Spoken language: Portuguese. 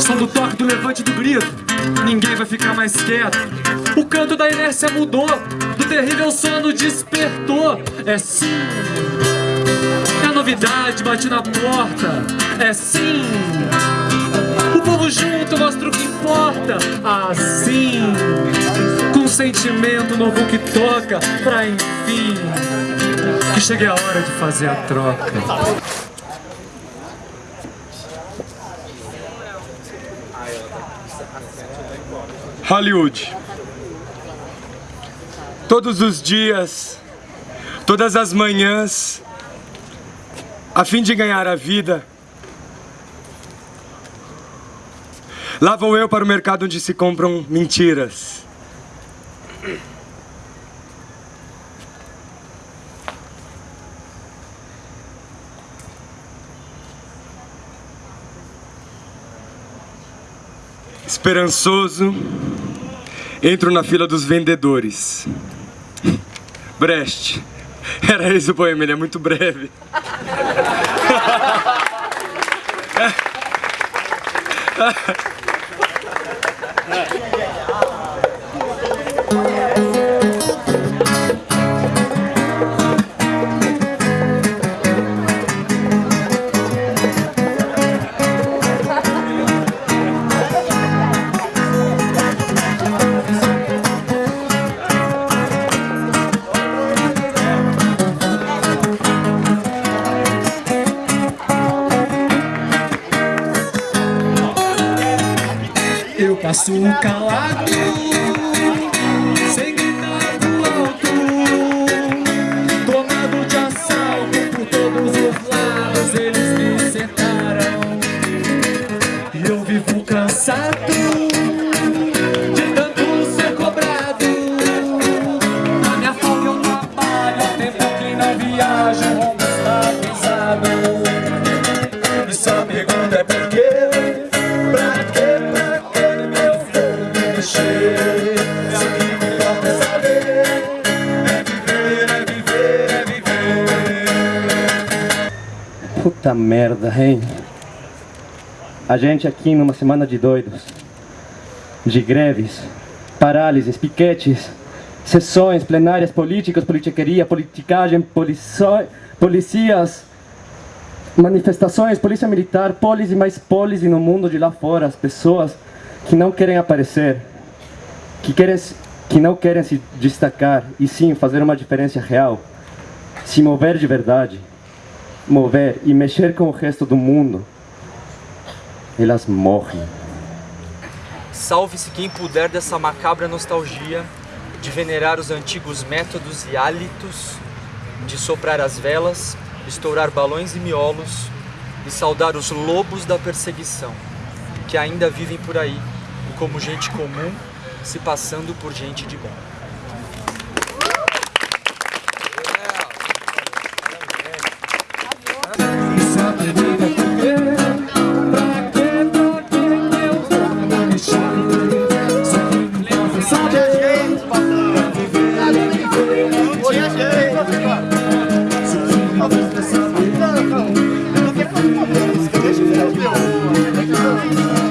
Som do toque, do levante do grito Ninguém vai ficar mais quieto. O canto da inércia mudou Do terrível sono despertou. É sim. É novidade bate na porta É sim Assim Com sentimento novo que toca Pra enfim Que chegue a hora de fazer a troca Hollywood. Todos os dias, todas as manhãs, a fim de ganhar a vida, lá vou eu para o mercado onde se compram mentiras. Esperançoso, entro na fila dos vendedores. Brecht. Era esse o poema, ele é muito breve. Yeah. Eu passo calado Sem gritar do alto Tomado de assalto Por todos os lados Eles me cercaram E eu vivo cansado De tanto ser cobrado. Na minha folga eu trabalho Há tempo que não viajo O rombo está pesado? E só pergunta é por quê Puta merda, hein? A gente aqui numa semana de doidos, de greves, parálises, piquetes, sessões plenárias políticas, politiqueria, politicagem, policias, manifestações, polícia militar, polis e mais polis no mundo de lá fora, as pessoas que não querem aparecer, que, querem, que não querem se destacar e sim fazer uma diferença real, se mover de verdade mover e mexer com o resto do mundo, elas morrem. Salve-se quem puder dessa macabra nostalgia de venerar os antigos métodos e hálitos, de soprar as velas, estourar balões e miolos e saudar os lobos da perseguição, que ainda vivem por aí, e como gente comum, se passando por gente de bom. Se